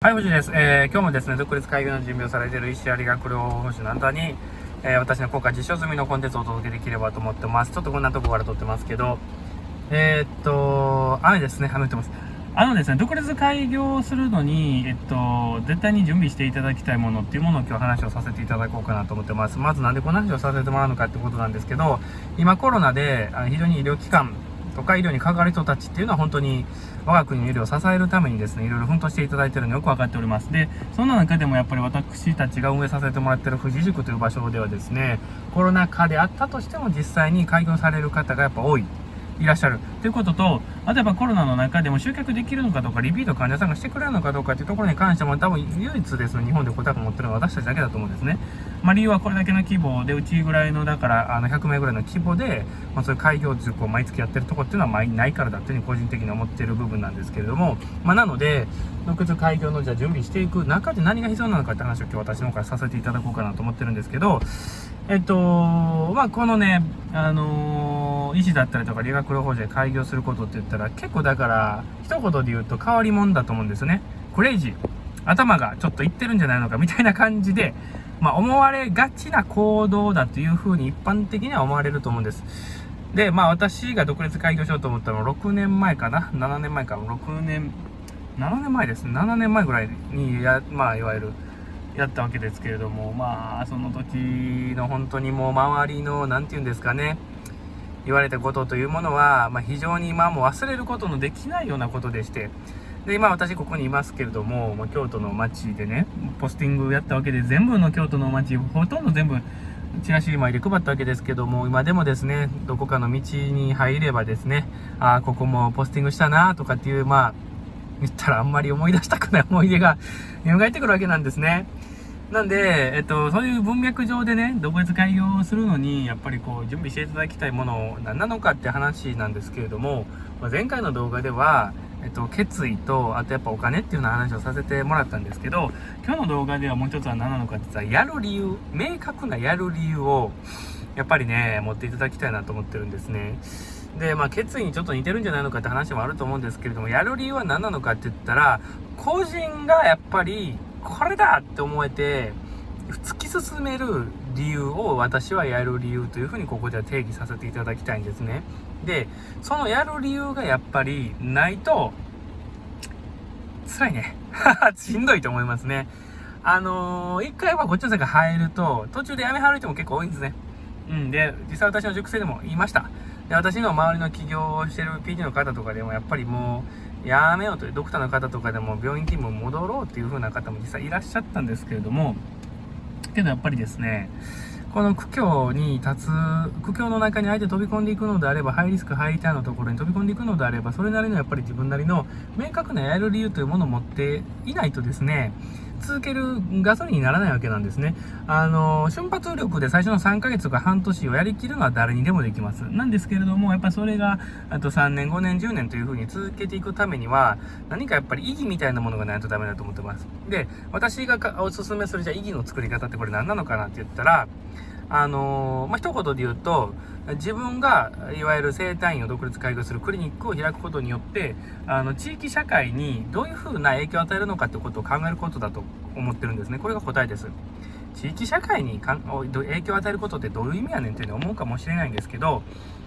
はい、藤井です。えー、今日もですね、独立会議の準備をされている石あり学療法士のあなたに、えー、私の効果実証済みのコンテンツをお届けできればと思ってます。ちょっとこんなとこから撮ってますけど、えー、っと、雨ですね、雨降ってます。あのですね、独立開業するのに、えっと、絶対に準備していただきたいものっていうものを今日話をさせていただこうかなと思ってます。まずなんでこんな話をさせてもらうのかってことなんですけど、今コロナで非常に医療機関とか医療に関わる人たちっていうのは本当に我が国の医療を支えるためにですね、いろいろ奮闘していただいているのよく分かっております。で、そんな中でもやっぱり私たちが運営させてもらっている富士塾という場所ではですね、コロナ禍であったとしても実際に開業される方がやっぱ多い。いらっしゃるということと、例えばコロナの中でも集客できるのかどうか、リピート患者さんがしてくれるのかどうかというところに関しても多分唯一ですね、日本で答えを持ってるのは私たちだけだと思うんですね。まあ、理由はこれだけの規模で、うちぐらいの、だから、あの、100名ぐらいの規模で、まあ、そういう開業塾を毎月やってるとこっていうのは、まあ、ないからだっていうふうに個人的に思ってる部分なんですけれども、まあ、なので、独立開業のじゃ準備していく中で何が必要なのかって話を今日私の方からさせていただこうかなと思ってるんですけど、えっと、まあ、このね、あのー、医師だったりとか理学療法士で開業することって言ったら、結構だから、一言で言うと変わり者だと思うんですね。クレイジー。頭がちょっといってるんじゃないのかみたいな感じで、まあ、思われがちな行動だというふうに一般的には思われると思うんです。で、まあ私が独立開業しようと思ったのは6年前かな ?7 年前か ?6 年、7年前ですね。7年前ぐらいにや、まあいわゆるやったわけですけれども、まあ、その時の本当にもう周りの、何て言うんですかね、言われたことというものは、まあ、非常に今も忘れることのできないようなことでして、で、今私ここにいますけれども、まあ、京都の街でね、ポスティングやったわけで、全部の京都の街、ほとんど全部、チラシ前で配ったわけですけども、今でもですね、どこかの道に入ればですね、ああ、ここもポスティングしたなとかっていう、まあ、言ったらあんまり思い出したくない思い出が蘇ってくるわけなんですね。なんで、えっと、そういう文脈上でね、独立開業するのに、やっぱりこう、準備していただきたいもの、何なのかって話なんですけれども、前回の動画では、えっと、決意と、あとやっぱお金っていうような話をさせてもらったんですけど、今日の動画ではもう一つは何なのかって言ったら、やる理由、明確なやる理由を、やっぱりね、持っていただきたいなと思ってるんですね。で、まあ、決意にちょっと似てるんじゃないのかって話もあると思うんですけれども、やる理由は何なのかって言ったら、個人がやっぱり、これだって思えて、突き進める理由を私はやる理由というふうにここでは定義させていただきたいんですね。で、そのやる理由がやっぱりないと、辛いね。しんどいと思いますね。あのー、一回はこっちの世界入ると、途中で辞めはる人も結構多いんですね。うん。で、実際私の塾生でも言いました。で、私の周りの起業をしてる PD の方とかでも、やっぱりもう、やめようというドクターの方とかでも病院勤務戻ろうっていう風な方も実際いらっしゃったんですけれども、けどやっぱりですね、この苦境に立つ、苦境の中にあえて飛び込んでいくのであれば、ハイリスク、ハイリターンのところに飛び込んでいくのであれば、それなりのやっぱり自分なりの明確なやる理由というものを持っていないとですね、続けるガソリンにならないわけなんですね。あの、瞬発力で最初の3ヶ月とか半年をやりきるのは誰にでもできます。なんですけれども、やっぱそれが、あと3年、5年、10年という風に続けていくためには、何かやっぱり意義みたいなものがないとダメだと思ってます。で、私がおすすめするじゃあ意義の作り方ってこれ何なのかなって言ったら、あのー、まあ、一言で言うと、自分が、いわゆる生体院を独立開業するクリニックを開くことによって、あの、地域社会にどういうふうな影響を与えるのかってことを考えることだと思ってるんですね。これが答えです。地域社会にかん影響を与えることってどういう意味やねんっていうの思うかもしれないんですけど、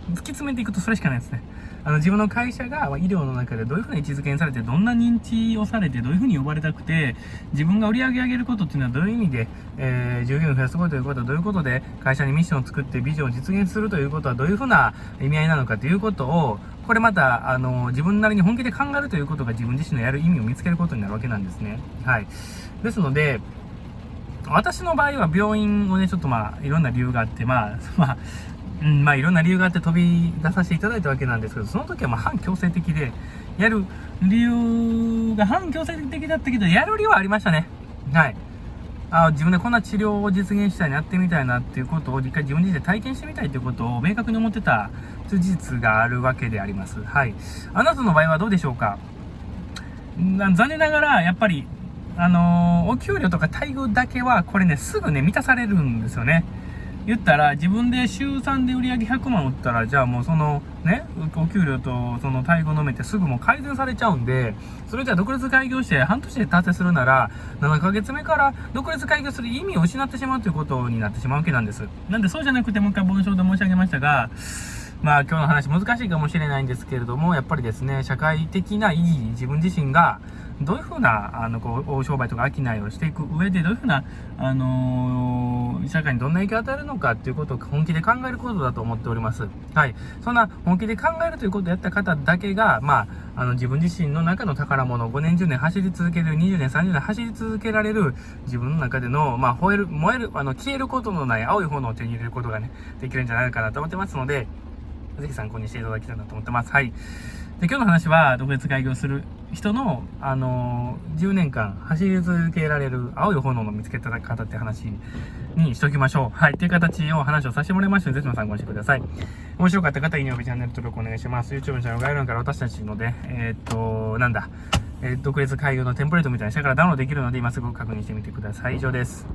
突き詰めていくとそれしかないですね。あの、自分の会社が医療の中でどういうふうな位置づけにされて、どんな認知をされて、どういうふうに呼ばれたくて、自分が売り上げ上げることっていうのはどういう意味で、えー、従業員を増やすことということはどういうことで、会社にミッションを作ってビジョンを実現するということはどういうふうな意味合いなのかということを、これまた、あの、自分なりに本気で考えるということが自分自身のやる意味を見つけることになるわけなんですね。はい。ですので、私の場合は病院をね、ちょっとまあ、いろんな理由があって、まあ、まあ、うん、まあいろんな理由があって飛び出させていただいたわけなんですけど、その時はまあ反強制的で、やる理由が反強制的だったけど、やる理由はありましたね。はい。あ自分でこんな治療を実現したいな、やってみたいなっていうことを一回自分自身で体験してみたいということを明確に思ってた事実があるわけであります。はい。あなたの場合はどうでしょうか？残念ながら、やっぱり、あのー、お給料とか待遇だけは、これね、すぐね、満たされるんですよね。言ったら自分で週3で売り上げ100万売ったらじゃあもうそのねお給料とその待遇の面ってすぐもう改善されちゃうんでそれじゃあ独立開業して半年で達成するなら7ヶ月目から独立開業する意味を失ってしまうということになってしまうわけなんですなんでそうじゃなくてもう一回文章で申し上げましたがまあ今日の話難しいかもしれないんですけれどもやっぱりですね社会的な意義自分自身がどういうふうな、あの、こう、商売とか商いをしていく上で、どういうふうな、あのー、社会にどんな影響を与えるのかっていうことを本気で考えることだと思っております。はい。そんな本気で考えるということをやった方だけが、まあ、あの、自分自身の中の宝物を、5年、10年走り続ける、20年、30年走り続けられる、自分の中での、まあ、吠える、燃える、あの、消えることのない青い炎を手に入れることがね、できるんじゃないかなと思ってますので、ぜひ参考にしていただきたいなと思ってます。はい。で、今日の話は、独立開業する人の、あのー、10年間走り続けられる青い炎の見つけた方って話にしておきましょう。はい。という形を話をさせてもらいましたので、ぜひ参考にしてください。面白かった方、いいね、チャンネル登録お願いします。YouTube のチャンネル概要欄から私たちので、えー、っと、なんだ、えー、独立開業のテンプレートみたいな下からダウンロードできるので、今すぐ確認してみてください。以上です。